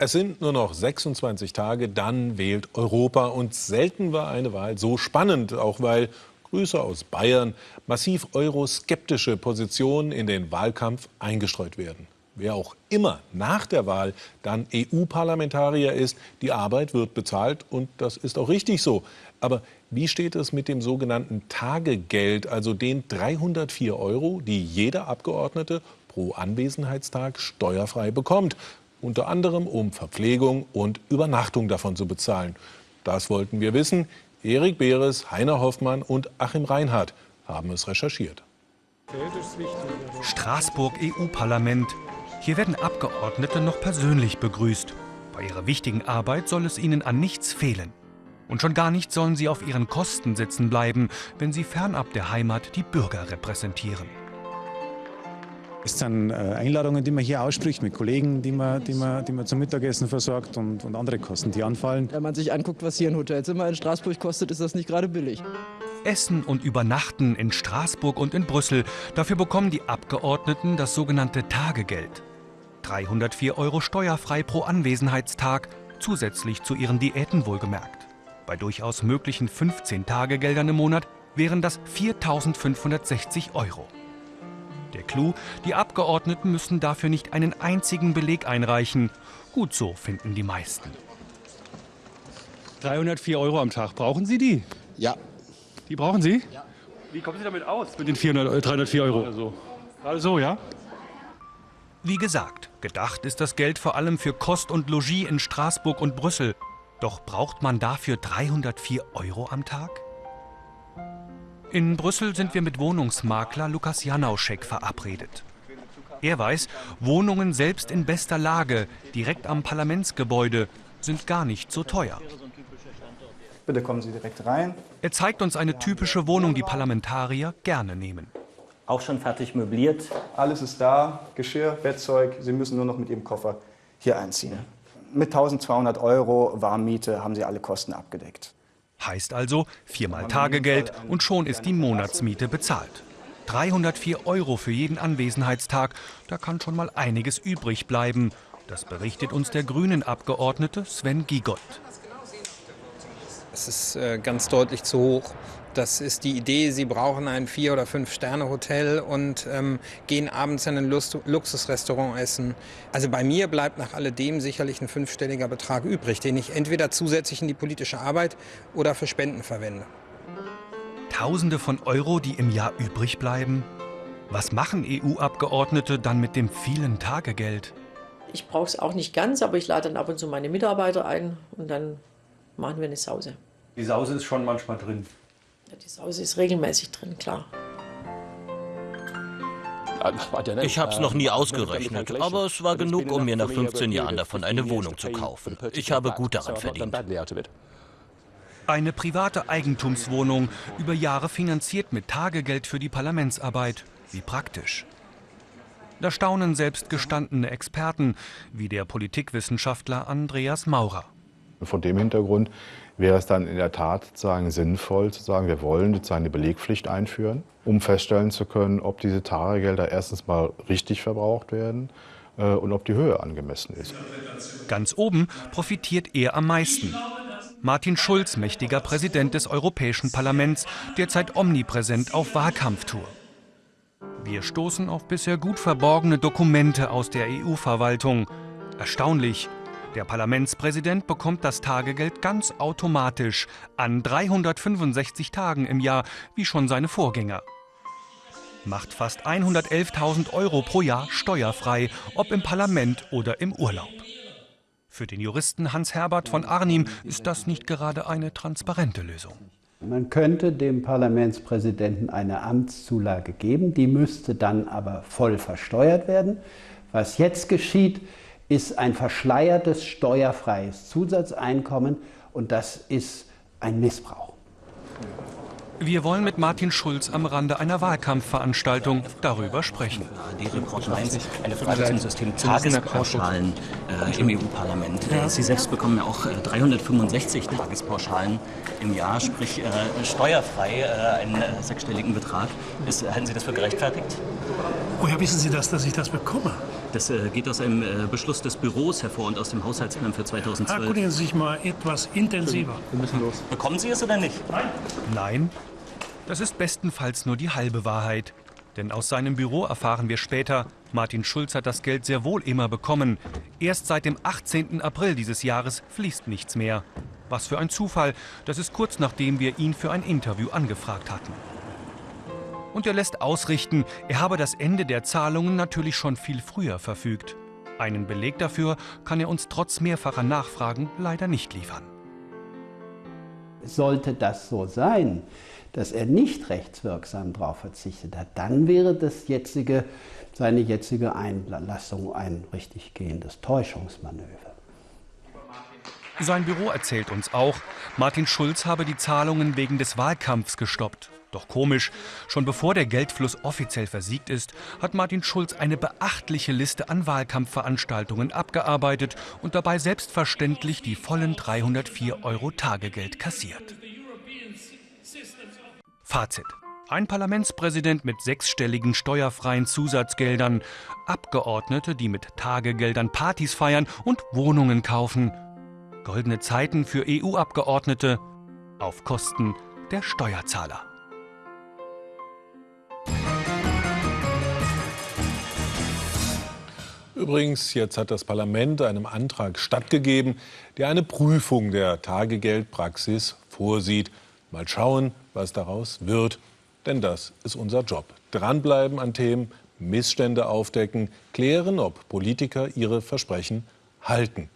Es sind nur noch 26 Tage, dann wählt Europa. Und selten war eine Wahl so spannend, auch weil Grüße aus Bayern massiv euroskeptische Positionen in den Wahlkampf eingestreut werden. Wer auch immer nach der Wahl dann EU-Parlamentarier ist, die Arbeit wird bezahlt und das ist auch richtig so. Aber wie steht es mit dem sogenannten Tagegeld, also den 304 Euro, die jeder Abgeordnete pro Anwesenheitstag steuerfrei bekommt? Unter anderem um Verpflegung und Übernachtung davon zu bezahlen. Das wollten wir wissen. Erik Beres, Heiner Hoffmann und Achim Reinhardt haben es recherchiert. Straßburg EU-Parlament. Hier werden Abgeordnete noch persönlich begrüßt. Bei ihrer wichtigen Arbeit soll es ihnen an nichts fehlen. Und schon gar nicht sollen sie auf ihren Kosten sitzen bleiben, wenn sie fernab der Heimat die Bürger repräsentieren. Es sind äh, Einladungen, die man hier ausspricht mit Kollegen, die man, die man, die man zum Mittagessen versorgt und, und andere Kosten, die anfallen. Wenn man sich anguckt, was hier ein Hotelzimmer in Straßburg kostet, ist das nicht gerade billig. Essen und Übernachten in Straßburg und in Brüssel. Dafür bekommen die Abgeordneten das sogenannte Tagegeld. 304 Euro steuerfrei pro Anwesenheitstag, zusätzlich zu ihren Diäten wohlgemerkt. Bei durchaus möglichen 15 Tagegeldern im Monat wären das 4.560 Euro. Der Clou, die Abgeordneten müssen dafür nicht einen einzigen Beleg einreichen. Gut so, finden die meisten. 304 Euro am Tag, brauchen Sie die? Ja. Die brauchen Sie? Ja. Wie kommen Sie damit aus, mit den 400, 304 Euro? Also, gerade so, ja? Wie gesagt, gedacht ist das Geld vor allem für Kost und Logis in Straßburg und Brüssel. Doch braucht man dafür 304 Euro am Tag? In Brüssel sind wir mit Wohnungsmakler Lukas Janauschek verabredet. Er weiß, Wohnungen selbst in bester Lage, direkt am Parlamentsgebäude, sind gar nicht so teuer. Bitte kommen Sie direkt rein. Er zeigt uns eine typische Wohnung, die Parlamentarier gerne nehmen. Auch schon fertig möbliert. Alles ist da, Geschirr, Bettzeug. Sie müssen nur noch mit Ihrem Koffer hier einziehen. Mit 1200 Euro Warmmiete haben Sie alle Kosten abgedeckt. Heißt also viermal Tagegeld und schon ist die Monatsmiete bezahlt. 304 Euro für jeden Anwesenheitstag, da kann schon mal einiges übrig bleiben. Das berichtet uns der Grünen-Abgeordnete Sven Giegold. Es ist äh, ganz deutlich zu hoch. Das ist die Idee, Sie brauchen ein Vier- oder Fünf-Sterne-Hotel und ähm, gehen abends in ein Lust Luxusrestaurant essen. Also bei mir bleibt nach alledem sicherlich ein fünfstelliger Betrag übrig, den ich entweder zusätzlich in die politische Arbeit oder für Spenden verwende. Tausende von Euro, die im Jahr übrig bleiben? Was machen EU-Abgeordnete dann mit dem vielen Tagegeld? Ich brauche es auch nicht ganz, aber ich lade dann ab und zu meine Mitarbeiter ein und dann machen wir eine Sause. Die Sause ist schon manchmal drin. Ja, die Sause ist regelmäßig drin, klar. Ich habe es noch nie ausgerechnet, aber es war genug, um mir nach 15 Jahren davon eine Wohnung zu kaufen. Ich habe gut daran verdient. Eine private Eigentumswohnung, über Jahre finanziert mit Tagegeld für die Parlamentsarbeit. Wie praktisch. Da staunen selbst gestandene Experten, wie der Politikwissenschaftler Andreas Maurer. Vor dem Hintergrund wäre es dann in der Tat sozusagen sinnvoll zu sagen, wir wollen sozusagen eine Belegpflicht einführen, um feststellen zu können, ob diese Tagegelder erstens mal richtig verbraucht werden äh, und ob die Höhe angemessen ist. Ganz oben profitiert er am meisten. Martin Schulz, mächtiger Präsident des Europäischen Parlaments, derzeit omnipräsent auf Wahlkampftour. Wir stoßen auf bisher gut verborgene Dokumente aus der EU-Verwaltung. Erstaunlich, der Parlamentspräsident bekommt das Tagegeld ganz automatisch an 365 Tagen im Jahr, wie schon seine Vorgänger. Macht fast 111.000 Euro pro Jahr steuerfrei, ob im Parlament oder im Urlaub. Für den Juristen Hans-Herbert von Arnim ist das nicht gerade eine transparente Lösung. Man könnte dem Parlamentspräsidenten eine Amtszulage geben, die müsste dann aber voll versteuert werden. Was jetzt geschieht, ist ein verschleiertes steuerfreies Zusatzeinkommen und das ist ein Missbrauch. Wir wollen mit Martin Schulz am Rande einer Wahlkampfveranstaltung darüber sprechen. Die Report 1, eine Frage zum System Tagespauschalen äh, im EU-Parlament. Ja. Sie selbst bekommen ja auch äh, 365 Tagespauschalen im Jahr, sprich äh, steuerfrei äh, einen äh, sechsstelligen Betrag. Ist, halten Sie das für gerechtfertigt? Woher wissen Sie das, dass ich das bekomme? Das äh, geht aus einem äh, Beschluss des Büros hervor und aus dem Haushaltsplan für 2012. Erkundigen Sie sich mal etwas intensiver. Wir müssen los. Bekommen Sie es oder nicht? Nein. Nein, das ist bestenfalls nur die halbe Wahrheit. Denn aus seinem Büro erfahren wir später, Martin Schulz hat das Geld sehr wohl immer bekommen. Erst seit dem 18. April dieses Jahres fließt nichts mehr. Was für ein Zufall, das ist kurz nachdem wir ihn für ein Interview angefragt hatten. Und er lässt ausrichten, er habe das Ende der Zahlungen natürlich schon viel früher verfügt. Einen Beleg dafür kann er uns trotz mehrfacher Nachfragen leider nicht liefern. Sollte das so sein, dass er nicht rechtswirksam darauf verzichtet hat, dann wäre das jetzige, seine jetzige Einlassung ein richtig gehendes Täuschungsmanöver. Sein Büro erzählt uns auch, Martin Schulz habe die Zahlungen wegen des Wahlkampfs gestoppt. Doch komisch, schon bevor der Geldfluss offiziell versiegt ist, hat Martin Schulz eine beachtliche Liste an Wahlkampfveranstaltungen abgearbeitet und dabei selbstverständlich die vollen 304 Euro Tagegeld kassiert. Fazit. Ein Parlamentspräsident mit sechsstelligen steuerfreien Zusatzgeldern, Abgeordnete, die mit Tagegeldern Partys feiern und Wohnungen kaufen. Goldene Zeiten für EU-Abgeordnete auf Kosten der Steuerzahler. Übrigens, jetzt hat das Parlament einem Antrag stattgegeben, der eine Prüfung der Tagegeldpraxis vorsieht. Mal schauen, was daraus wird. Denn das ist unser Job. Dranbleiben an Themen, Missstände aufdecken, klären, ob Politiker ihre Versprechen halten.